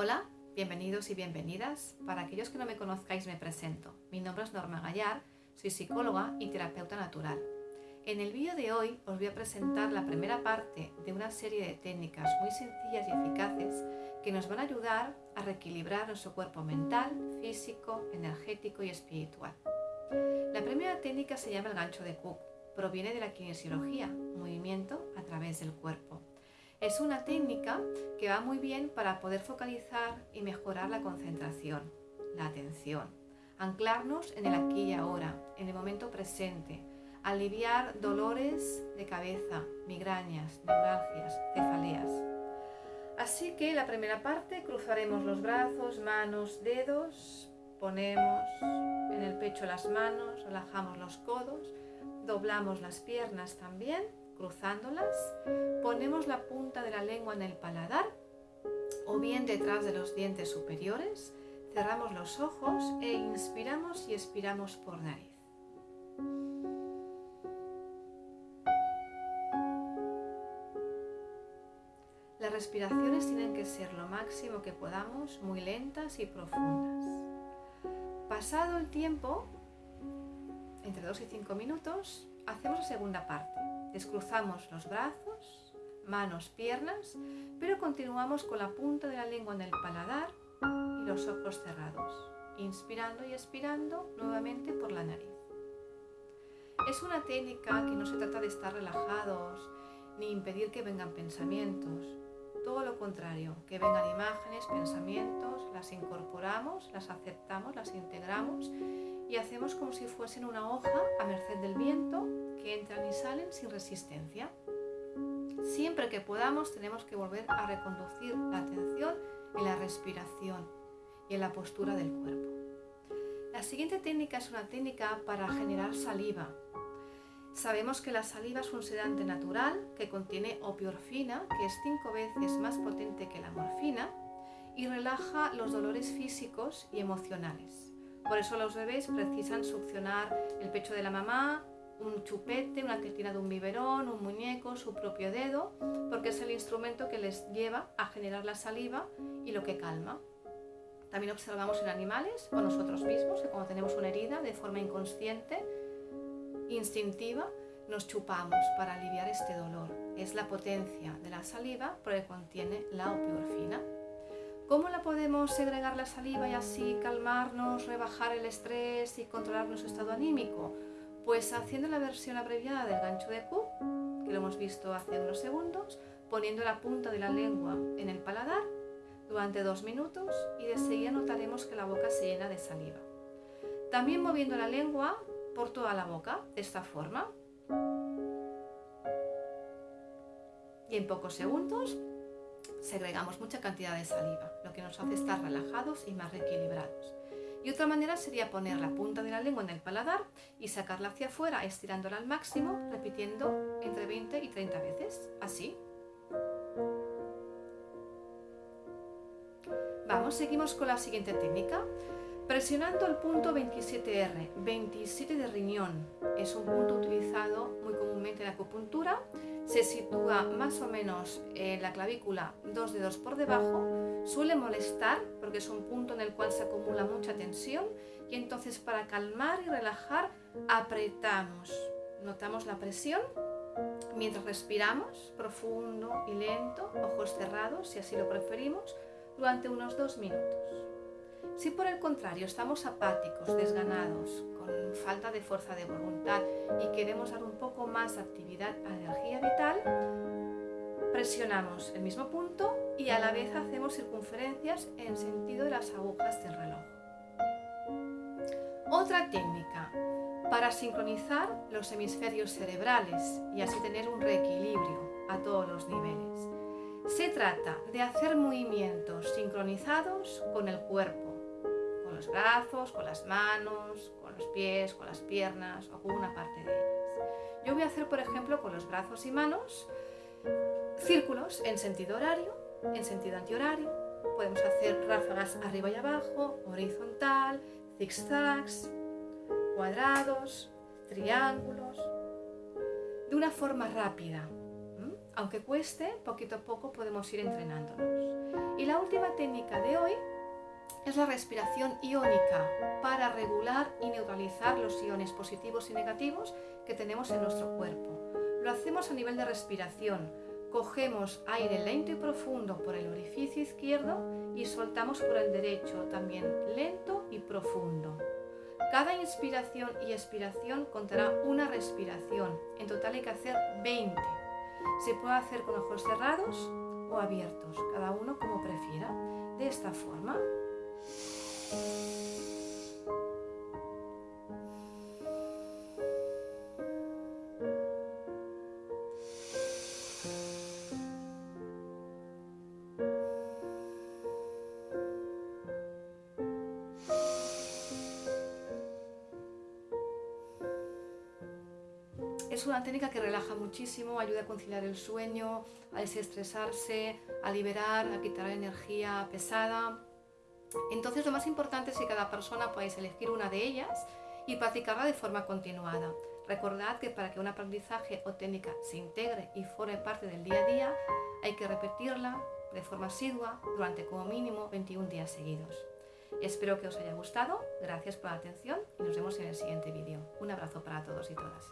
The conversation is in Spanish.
Hola, bienvenidos y bienvenidas. Para aquellos que no me conozcáis me presento. Mi nombre es Norma Gallar, soy psicóloga y terapeuta natural. En el vídeo de hoy os voy a presentar la primera parte de una serie de técnicas muy sencillas y eficaces que nos van a ayudar a reequilibrar nuestro cuerpo mental, físico, energético y espiritual. La primera técnica se llama el gancho de Cook. Proviene de la kinesiología, movimiento a través del cuerpo. Es una técnica que va muy bien para poder focalizar y mejorar la concentración, la atención, anclarnos en el aquí y ahora, en el momento presente, aliviar dolores de cabeza, migrañas, neuralgias, cefaleas. Así que la primera parte cruzaremos los brazos, manos, dedos, ponemos en el pecho las manos, relajamos los codos, doblamos las piernas también cruzándolas, ponemos la punta de la lengua en el paladar o bien detrás de los dientes superiores, cerramos los ojos e inspiramos y expiramos por nariz. Las respiraciones tienen que ser lo máximo que podamos, muy lentas y profundas. Pasado el tiempo, entre 2 y 5 minutos, hacemos la segunda parte. Descruzamos los brazos, manos, piernas, pero continuamos con la punta de la lengua en el paladar y los ojos cerrados, inspirando y expirando nuevamente por la nariz. Es una técnica que no se trata de estar relajados ni impedir que vengan pensamientos, todo lo contrario, que vengan imágenes, pensamientos, las incorporamos, las aceptamos, las integramos y hacemos como si fuesen una hoja a merced del viento que entran y salen sin resistencia. Siempre que podamos tenemos que volver a reconducir la atención en la respiración y en la postura del cuerpo. La siguiente técnica es una técnica para generar saliva. Sabemos que la saliva es un sedante natural que contiene opiorfina, que es cinco veces más potente que la morfina, y relaja los dolores físicos y emocionales. Por eso los bebés precisan succionar el pecho de la mamá, un chupete, una tetina de un biberón, un muñeco, su propio dedo, porque es el instrumento que les lleva a generar la saliva y lo que calma. También observamos en animales o nosotros mismos que cuando tenemos una herida de forma inconsciente, instintiva, nos chupamos para aliviar este dolor. Es la potencia de la saliva porque contiene la opiorfina. ¿Cómo la podemos segregar la saliva y así calmarnos, rebajar el estrés y controlar nuestro estado anímico? Pues haciendo la versión abreviada del gancho de Q, que lo hemos visto hace unos segundos, poniendo la punta de la lengua en el paladar durante dos minutos y de seguida notaremos que la boca se llena de saliva. También moviendo la lengua por toda la boca, de esta forma. Y en pocos segundos segregamos mucha cantidad de saliva, lo que nos hace estar relajados y más reequilibrados. Y otra manera sería poner la punta de la lengua en el paladar y sacarla hacia afuera estirándola al máximo, repitiendo entre 20 y 30 veces, así. Vamos, seguimos con la siguiente técnica. Presionando el punto 27R, 27 de riñón, es un punto utilizado muy comúnmente en acupuntura, se sitúa más o menos en la clavícula dos dedos por debajo, suele molestar porque es un punto en el cual se acumula mucha tensión y entonces para calmar y relajar apretamos, notamos la presión mientras respiramos profundo y lento, ojos cerrados si así lo preferimos, durante unos dos minutos. Si por el contrario estamos apáticos, desganados, con falta de fuerza de voluntad y queremos dar un poco más actividad a energía vital, presionamos el mismo punto y a la vez hacemos circunferencias en sentido de las agujas del reloj. Otra técnica para sincronizar los hemisferios cerebrales y así tener un reequilibrio a todos los niveles. Se trata de hacer movimientos sincronizados con el cuerpo los brazos, con las manos, con los pies, con las piernas o con una parte de ellas. Yo voy a hacer, por ejemplo, con los brazos y manos círculos en sentido horario, en sentido antihorario. Podemos hacer ráfagas arriba y abajo, horizontal, zigzags, cuadrados, triángulos, de una forma rápida, aunque cueste, poquito a poco podemos ir entrenándonos. Y la última técnica de hoy es la respiración iónica para regular y neutralizar los iones positivos y negativos que tenemos en nuestro cuerpo. Lo hacemos a nivel de respiración. Cogemos aire lento y profundo por el orificio izquierdo y soltamos por el derecho, también lento y profundo. Cada inspiración y expiración contará una respiración. En total hay que hacer 20. Se puede hacer con ojos cerrados o abiertos, cada uno como prefiera. De esta forma. Es una técnica que relaja muchísimo, ayuda a conciliar el sueño, a desestresarse, a liberar, a quitar energía pesada. Entonces lo más importante es que cada persona podáis elegir una de ellas y practicarla de forma continuada. Recordad que para que un aprendizaje o técnica se integre y forme parte del día a día, hay que repetirla de forma asidua durante como mínimo 21 días seguidos. Espero que os haya gustado, gracias por la atención y nos vemos en el siguiente vídeo. Un abrazo para todos y todas.